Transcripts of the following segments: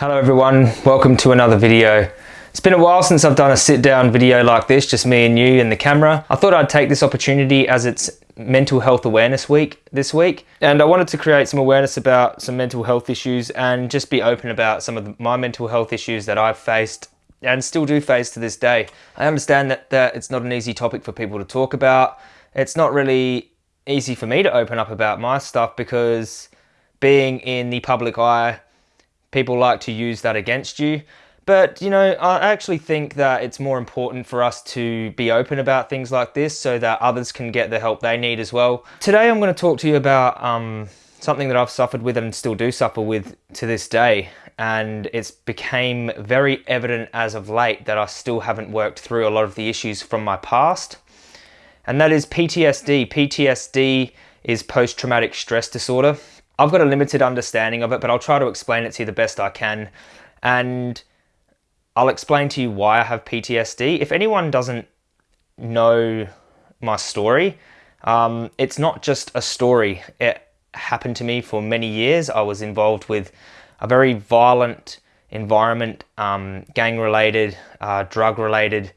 Hello everyone, welcome to another video. It's been a while since I've done a sit down video like this, just me and you and the camera. I thought I'd take this opportunity as it's mental health awareness week this week and I wanted to create some awareness about some mental health issues and just be open about some of my mental health issues that I've faced and still do face to this day. I understand that, that it's not an easy topic for people to talk about. It's not really easy for me to open up about my stuff because being in the public eye, people like to use that against you. But, you know, I actually think that it's more important for us to be open about things like this so that others can get the help they need as well. Today I'm going to talk to you about um, something that I've suffered with and still do suffer with to this day. And it's became very evident as of late that I still haven't worked through a lot of the issues from my past. And that is PTSD. PTSD is post-traumatic stress disorder. I've got a limited understanding of it, but I'll try to explain it to you the best I can. And I'll explain to you why I have PTSD. If anyone doesn't know my story, um, it's not just a story. It happened to me for many years. I was involved with a very violent environment, um, gang-related, uh, drug-related,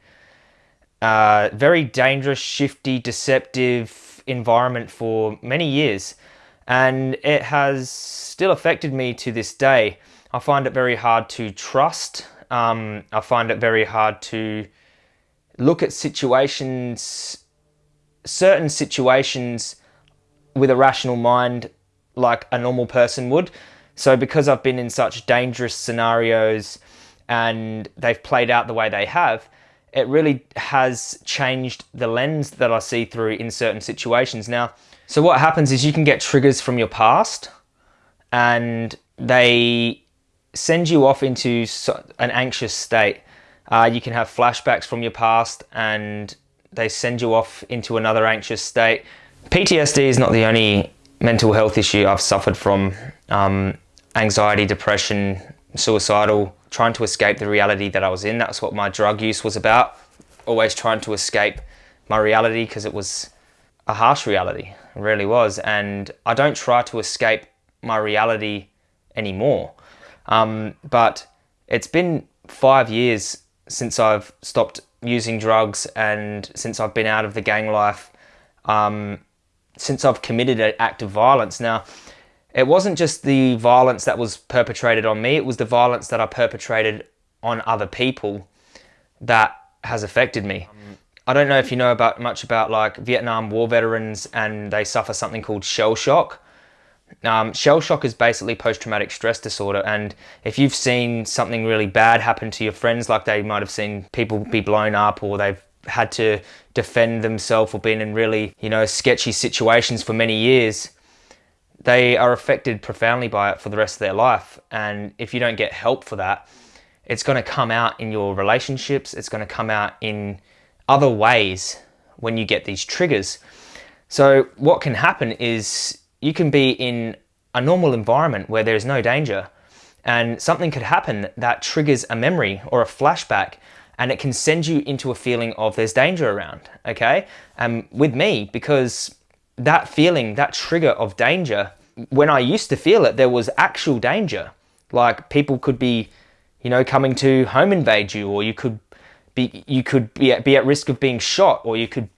uh, very dangerous, shifty, deceptive environment for many years and it has still affected me to this day. I find it very hard to trust. Um, I find it very hard to look at situations, certain situations with a rational mind like a normal person would. So because I've been in such dangerous scenarios and they've played out the way they have, it really has changed the lens that I see through in certain situations. Now, so what happens is you can get triggers from your past and they send you off into an anxious state. Uh, you can have flashbacks from your past and they send you off into another anxious state. PTSD is not the only mental health issue I've suffered from. Um, anxiety, depression, suicidal, trying to escape the reality that I was in. That's what my drug use was about. Always trying to escape my reality because it was a harsh reality, it really was. And I don't try to escape my reality anymore. Um, but it's been five years since I've stopped using drugs and since I've been out of the gang life, um, since I've committed an act of violence. Now, it wasn't just the violence that was perpetrated on me, it was the violence that I perpetrated on other people that has affected me. Um, I don't know if you know about much about like Vietnam War veterans and they suffer something called shell shock. Um, shell shock is basically post-traumatic stress disorder and if you've seen something really bad happen to your friends like they might have seen people be blown up or they've had to defend themselves or been in really you know sketchy situations for many years they are affected profoundly by it for the rest of their life and if you don't get help for that it's going to come out in your relationships it's going to come out in other ways when you get these triggers. So what can happen is you can be in a normal environment where there's no danger and something could happen that triggers a memory or a flashback and it can send you into a feeling of there's danger around, okay? And with me, because that feeling, that trigger of danger, when I used to feel it, there was actual danger. Like people could be, you know, coming to home invade you or you could be, you could be at, be at risk of being shot or you could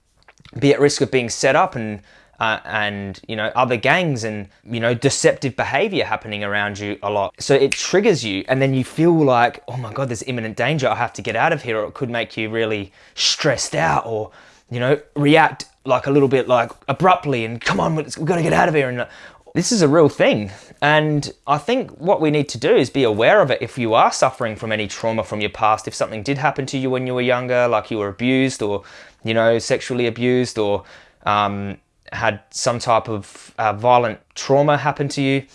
be at risk of being set up and uh, and you know other gangs and you know deceptive behavior happening around you a lot. So it triggers you and then you feel like oh my god there's imminent danger. I have to get out of here or it could make you really stressed out or you know react like a little bit like abruptly and come on we've got to get out of here and this is a real thing. And I think what we need to do is be aware of it if you are suffering from any trauma from your past. If something did happen to you when you were younger, like you were abused or, you know, sexually abused or um, had some type of uh, violent trauma happen to you,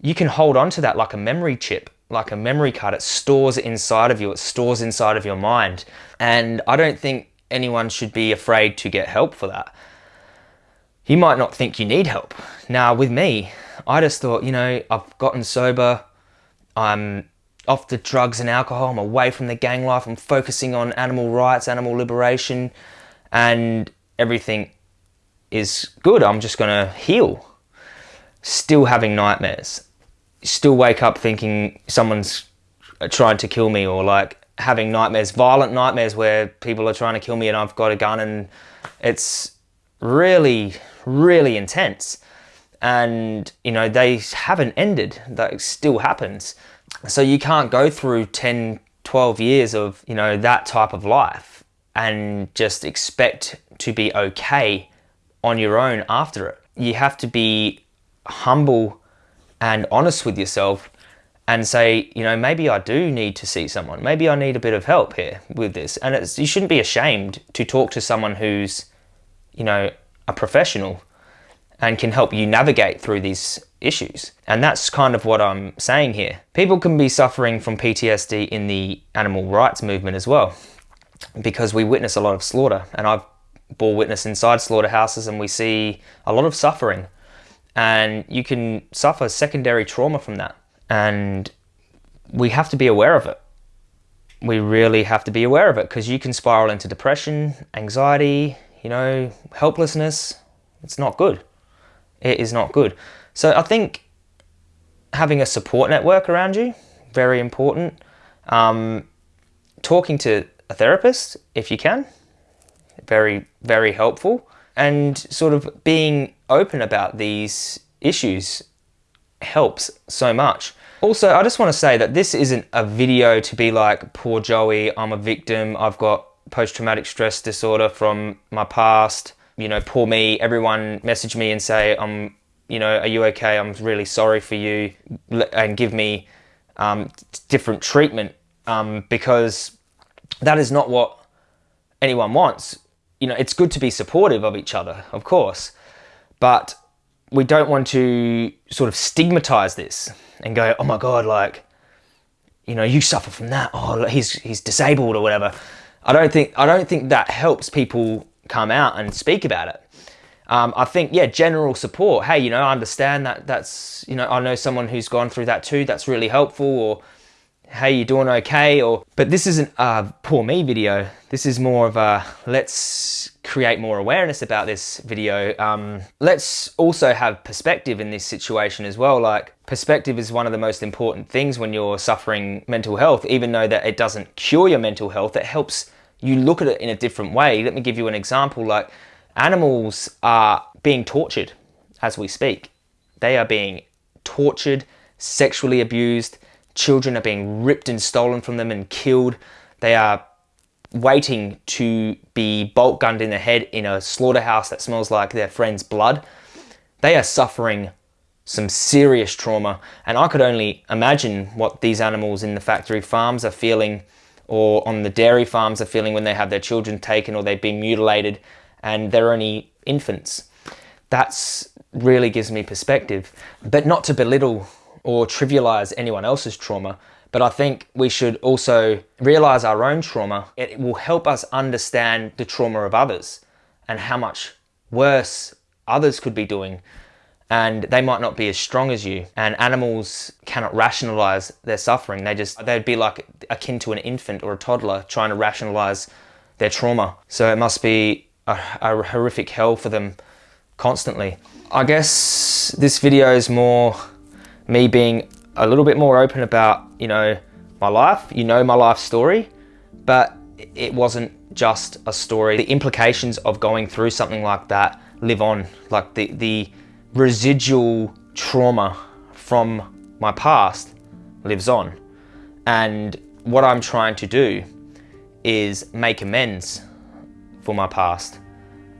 you can hold on to that like a memory chip, like a memory card. It stores inside of you, it stores inside of your mind. And I don't think anyone should be afraid to get help for that you might not think you need help. Now with me, I just thought, you know, I've gotten sober, I'm off the drugs and alcohol, I'm away from the gang life, I'm focusing on animal rights, animal liberation, and everything is good. I'm just gonna heal. Still having nightmares. still wake up thinking someone's trying to kill me or like having nightmares, violent nightmares where people are trying to kill me and I've got a gun and it's really, really intense. And, you know, they haven't ended. That still happens. So you can't go through 10, 12 years of, you know, that type of life and just expect to be okay on your own after it. You have to be humble and honest with yourself and say, you know, maybe I do need to see someone. Maybe I need a bit of help here with this. And it's, you shouldn't be ashamed to talk to someone who's, you know, a professional and can help you navigate through these issues. And that's kind of what I'm saying here. People can be suffering from PTSD in the animal rights movement as well, because we witness a lot of slaughter. And I've bore witness inside slaughterhouses and we see a lot of suffering. And you can suffer secondary trauma from that and we have to be aware of it. We really have to be aware of it because you can spiral into depression, anxiety, you know, helplessness. It's not good. It is not good. So I think having a support network around you, very important. Um, talking to a therapist, if you can, very, very helpful. And sort of being open about these issues helps so much. Also, I just want to say that this isn't a video to be like, poor Joey, I'm a victim, I've got post-traumatic stress disorder from my past, you know, poor me, everyone message me and say, I'm, you know, are you okay? I'm really sorry for you and give me um, different treatment um, because that is not what anyone wants. You know, it's good to be supportive of each other, of course, but we don't want to sort of stigmatize this and go, oh my God, like, you know, you suffer from that. Oh, he's, he's disabled or whatever. I don't think, I don't think that helps people come out and speak about it. Um, I think, yeah, general support. Hey, you know, I understand that that's, you know, I know someone who's gone through that too. That's really helpful. Or, hey, you doing okay? Or, but this isn't a poor me video. This is more of a let's create more awareness about this video. Um, let's also have perspective in this situation as well. Like perspective is one of the most important things when you're suffering mental health, even though that it doesn't cure your mental health, it helps you look at it in a different way. Let me give you an example. Like animals are being tortured as we speak. They are being tortured, sexually abused, Children are being ripped and stolen from them and killed. They are waiting to be bolt gunned in the head in a slaughterhouse that smells like their friend's blood. They are suffering some serious trauma and I could only imagine what these animals in the factory farms are feeling or on the dairy farms are feeling when they have their children taken or they've been mutilated and they're only infants. That's really gives me perspective. But not to belittle or trivialize anyone else's trauma, but I think we should also realize our own trauma. It will help us understand the trauma of others and how much worse others could be doing. And they might not be as strong as you. And animals cannot rationalize their suffering. They just, they'd be like akin to an infant or a toddler trying to rationalize their trauma. So it must be a, a horrific hell for them constantly. I guess this video is more me being a little bit more open about, you know, my life, you know my life story, but it wasn't just a story. The implications of going through something like that live on, like the, the residual trauma from my past lives on. And what I'm trying to do is make amends for my past.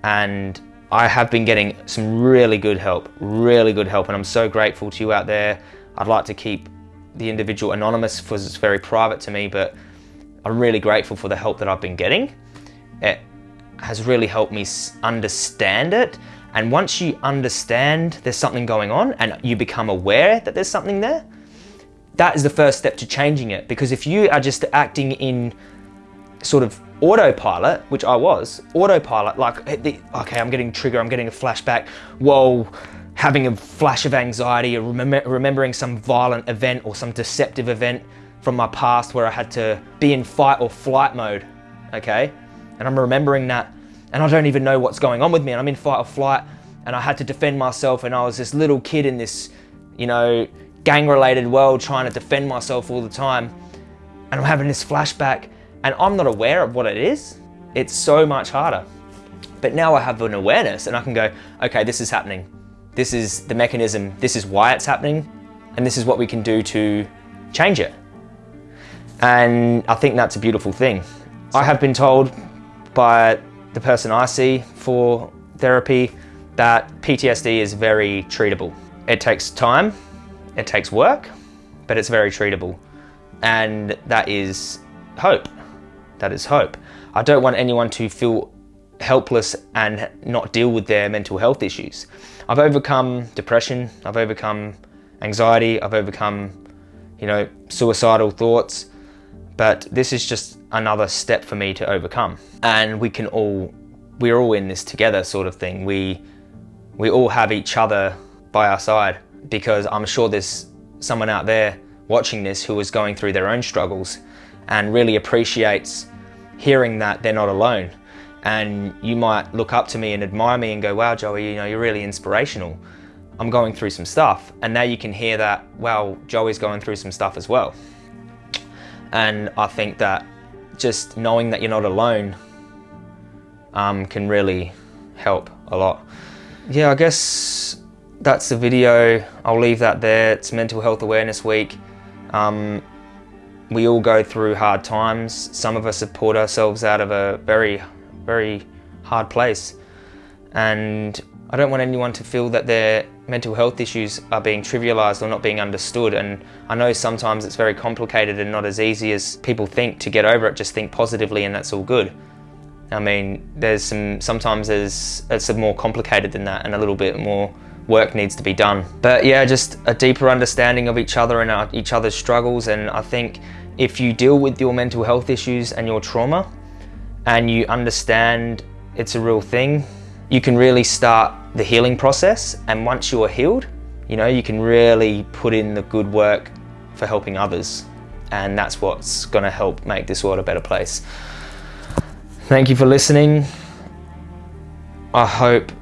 And I have been getting some really good help, really good help, and I'm so grateful to you out there. I'd like to keep the individual anonymous because it's very private to me, but I'm really grateful for the help that I've been getting. It has really helped me understand it. And once you understand there's something going on and you become aware that there's something there, that is the first step to changing it. Because if you are just acting in sort of autopilot, which I was, autopilot, like, okay, I'm getting trigger, I'm getting a flashback, whoa, having a flash of anxiety or remember, remembering some violent event or some deceptive event from my past where I had to be in fight or flight mode, okay? And I'm remembering that and I don't even know what's going on with me and I'm in fight or flight and I had to defend myself and I was this little kid in this, you know, gang related world trying to defend myself all the time. And I'm having this flashback and I'm not aware of what it is. It's so much harder. But now I have an awareness and I can go, okay, this is happening. This is the mechanism. This is why it's happening. And this is what we can do to change it. And I think that's a beautiful thing. I have been told by the person I see for therapy that PTSD is very treatable. It takes time, it takes work, but it's very treatable. And that is hope. That is hope. I don't want anyone to feel helpless and not deal with their mental health issues. I've overcome depression, I've overcome anxiety, I've overcome, you know, suicidal thoughts, but this is just another step for me to overcome. And we can all, we're all in this together sort of thing. We we all have each other by our side because I'm sure there's someone out there watching this who is going through their own struggles and really appreciates hearing that they're not alone. And you might look up to me and admire me and go, wow, Joey, you know, you're really inspirational. I'm going through some stuff. And now you can hear that, wow, Joey's going through some stuff as well. And I think that just knowing that you're not alone um, can really help a lot yeah, I guess that's the video. I'll leave that there. It's Mental Health Awareness Week. Um, we all go through hard times. Some of us have pulled ourselves out of a very, very hard place. And I don't want anyone to feel that their mental health issues are being trivialized or not being understood. And I know sometimes it's very complicated and not as easy as people think to get over it. Just think positively and that's all good. I mean, there's some, sometimes there's, it's more complicated than that and a little bit more work needs to be done. But yeah, just a deeper understanding of each other and our, each other's struggles. And I think if you deal with your mental health issues and your trauma and you understand it's a real thing, you can really start the healing process. And once you're healed, you know, you can really put in the good work for helping others. And that's what's gonna help make this world a better place. Thank you for listening. I hope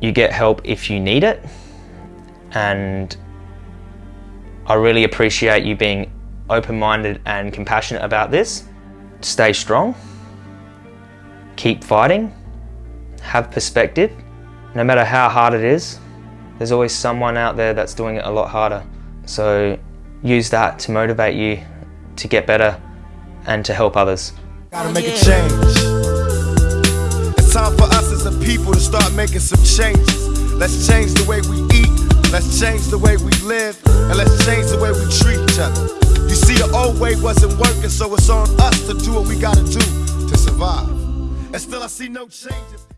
you get help if you need it. And I really appreciate you being open-minded and compassionate about this. Stay strong. Keep fighting. Have perspective. No matter how hard it is, there's always someone out there that's doing it a lot harder. So use that to motivate you to get better and to help others. Gotta make a change. It's time for us as a people to start making some changes. Let's change the way we eat, let's change the way we live, and let's change the way we treat each other. You see, the old way wasn't working, so it's on us to do what we gotta do to survive. And still, I see no changes.